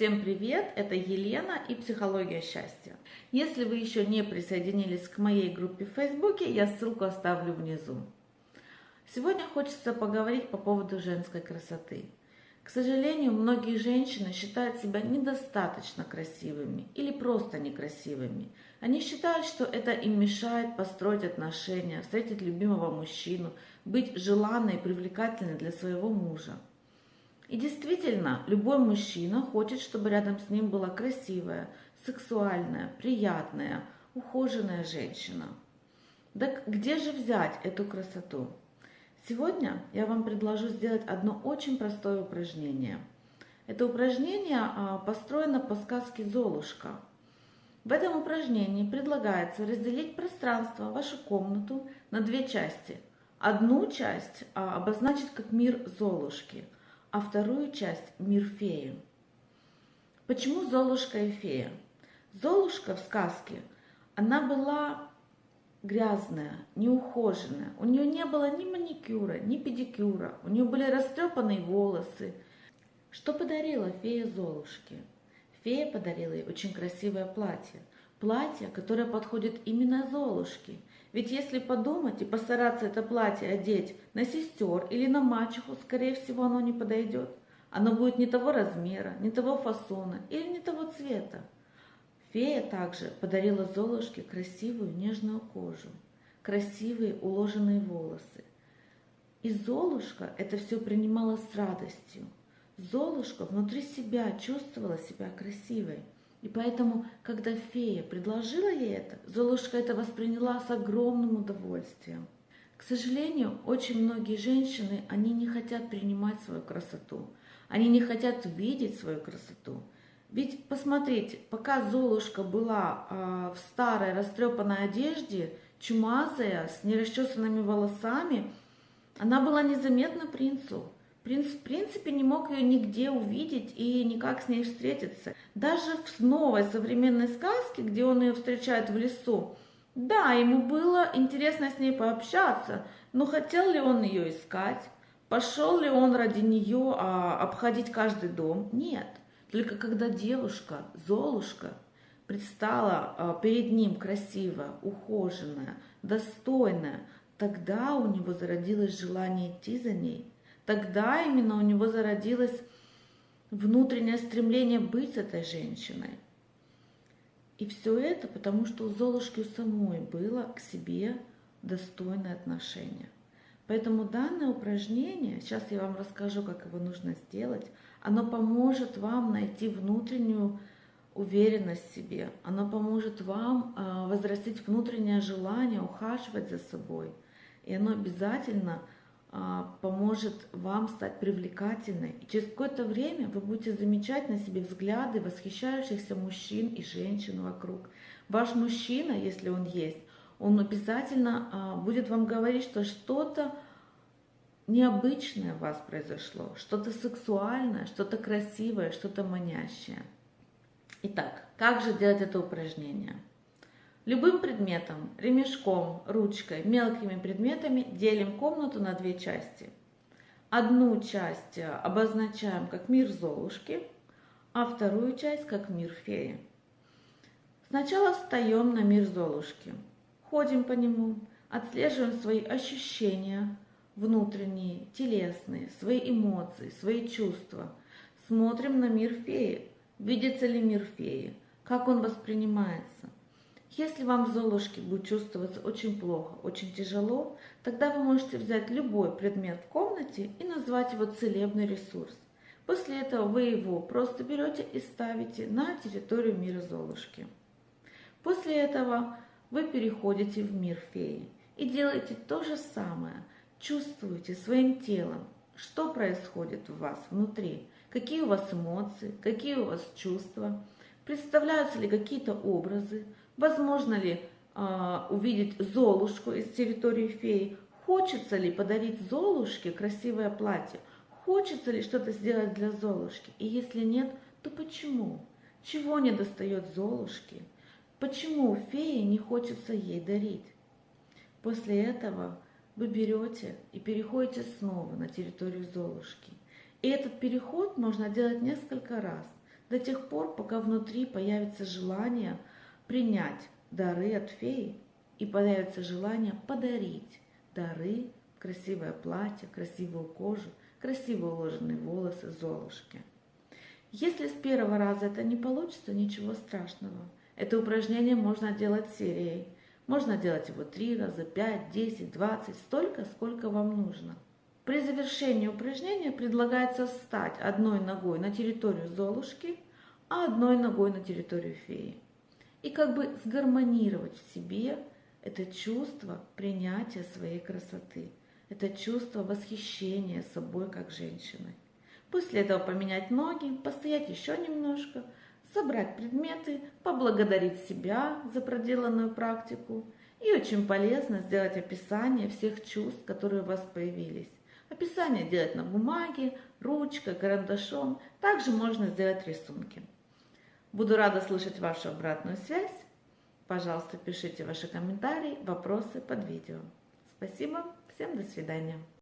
Всем привет, это Елена и «Психология счастья». Если вы еще не присоединились к моей группе в Фейсбуке, я ссылку оставлю внизу. Сегодня хочется поговорить по поводу женской красоты. К сожалению, многие женщины считают себя недостаточно красивыми или просто некрасивыми. Они считают, что это им мешает построить отношения, встретить любимого мужчину, быть желанной и привлекательной для своего мужа. И действительно, любой мужчина хочет, чтобы рядом с ним была красивая, сексуальная, приятная, ухоженная женщина. Так где же взять эту красоту? Сегодня я вам предложу сделать одно очень простое упражнение. Это упражнение а, построено по сказке «Золушка». В этом упражнении предлагается разделить пространство, вашу комнату, на две части. Одну часть а, обозначить как мир Золушки – а вторую часть – мир феи. Почему Золушка и фея? Золушка в сказке, она была грязная, неухоженная. У нее не было ни маникюра, ни педикюра. У нее были растрепанные волосы. Что подарила фея Золушке? Фея подарила ей очень красивое платье. Платье, которое подходит именно Золушке – ведь если подумать и постараться это платье одеть на сестер или на мачеху, скорее всего, оно не подойдет. Оно будет не того размера, не того фасона или не того цвета. Фея также подарила Золушке красивую нежную кожу, красивые уложенные волосы. И Золушка это все принимала с радостью. Золушка внутри себя чувствовала себя красивой. И поэтому, когда фея предложила ей это, Золушка это восприняла с огромным удовольствием. К сожалению, очень многие женщины, они не хотят принимать свою красоту. Они не хотят видеть свою красоту. Ведь посмотрите, пока Золушка была э, в старой растрепанной одежде, чумазая, с нерасчесанными волосами, она была незаметна принцу. В принципе, не мог ее нигде увидеть и никак с ней встретиться. Даже в новой современной сказке, где он ее встречает в лесу, да, ему было интересно с ней пообщаться, но хотел ли он ее искать? Пошел ли он ради нее а, обходить каждый дом? Нет. Только когда девушка, Золушка, предстала а, перед ним красивая, ухоженная, достойная, тогда у него зародилось желание идти за ней – Тогда именно у него зародилось внутреннее стремление быть этой женщиной. И все это потому, что у Золушки самой было к себе достойное отношение. Поэтому данное упражнение, сейчас я вам расскажу, как его нужно сделать, оно поможет вам найти внутреннюю уверенность в себе, оно поможет вам а, возрастить внутреннее желание ухаживать за собой. И оно обязательно поможет вам стать привлекательной. И через какое-то время вы будете замечать на себе взгляды восхищающихся мужчин и женщин вокруг. Ваш мужчина, если он есть, он обязательно а, будет вам говорить, что что-то необычное у вас произошло, что-то сексуальное, что-то красивое, что-то манящее. Итак, как же делать это упражнение? Любым предметом, ремешком, ручкой, мелкими предметами делим комнату на две части. Одну часть э, обозначаем как мир Золушки, а вторую часть как мир феи. Сначала встаем на мир Золушки, ходим по нему, отслеживаем свои ощущения, внутренние, телесные, свои эмоции, свои чувства. Смотрим на мир феи, видится ли мир феи, как он воспринимается – если вам в Золушке будет чувствоваться очень плохо, очень тяжело, тогда вы можете взять любой предмет в комнате и назвать его целебный ресурс. После этого вы его просто берете и ставите на территорию мира Золушки. После этого вы переходите в мир феи и делаете то же самое. Чувствуете своим телом, что происходит у вас внутри, какие у вас эмоции, какие у вас чувства, представляются ли какие-то образы, Возможно ли э, увидеть Золушку из территории феи? Хочется ли подарить Золушке красивое платье? Хочется ли что-то сделать для Золушки? И если нет, то почему? Чего не достает Золушке? Почему фее не хочется ей дарить? После этого вы берете и переходите снова на территорию Золушки. И этот переход можно делать несколько раз. до тех пор, пока внутри появится желание принять дары от феи и появится желание подарить дары, красивое платье, красивую кожу, красиво уложенные волосы Золушки. Если с первого раза это не получится, ничего страшного. Это упражнение можно делать серией. Можно делать его три раза, пять, десять, двадцать, столько, сколько вам нужно. При завершении упражнения предлагается встать одной ногой на территорию Золушки, а одной ногой на территорию феи. И как бы сгармонировать в себе это чувство принятия своей красоты, это чувство восхищения собой как женщиной. После этого поменять ноги, постоять еще немножко, собрать предметы, поблагодарить себя за проделанную практику. И очень полезно сделать описание всех чувств, которые у вас появились. Описание делать на бумаге, ручкой, карандашом. Также можно сделать рисунки. Буду рада слышать вашу обратную связь. Пожалуйста, пишите ваши комментарии, вопросы под видео. Спасибо, всем до свидания.